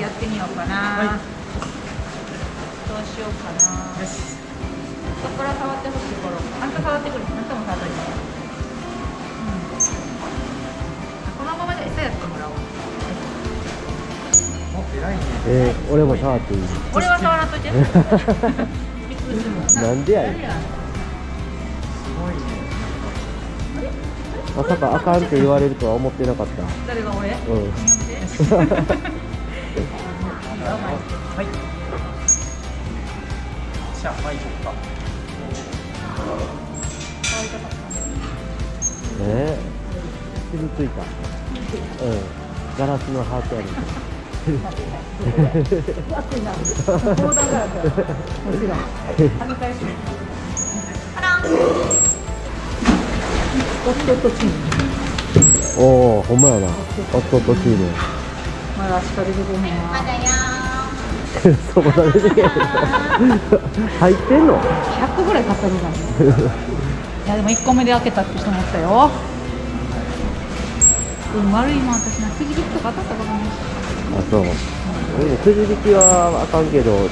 やってみようかな、はい。どうしようかな。よし。どこから触ってほしい頃あんた触ってくる？あんたも触っといて、うん、このままで餌やってもらおう。お偉いね。えー、俺も触っていい？俺は触らんといて。なんでやねん。すごいね。まさかあかんって言われるとは思ってなかった。誰が俺？うん はいじゃあはい行こうかえー、傷ついたうん。ガラスのハートやるおおほん。まやなおっとっとチームまだしか出てこへんわ そこだけで入ってんの？100ぐらい買ったのかないやでも1個目で開けたって人もおったよ。うん悪いもん私なくじ引きとか当たったことないし。あそう。俺もくじ引きはあかんけど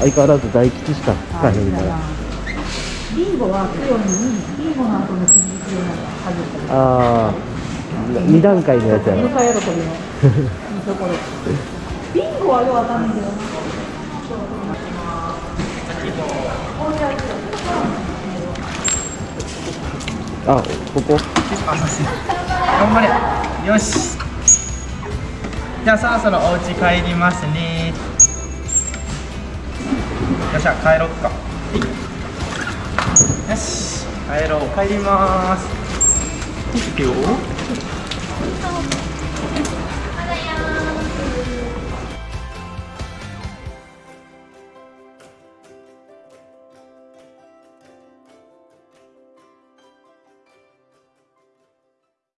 相変わらず大吉しか使えへんから。ビンゴは黒にビンゴの後のくじ引きを外ったりああ2段階のやつやろ向かい喜びの。いいところビンゴはよくわかんないけどなあここ？頑張れ。よし。じゃあそろそろお家帰りますね。よっしゃ帰ろっか。はいよし。帰ろう。帰ります。いくよ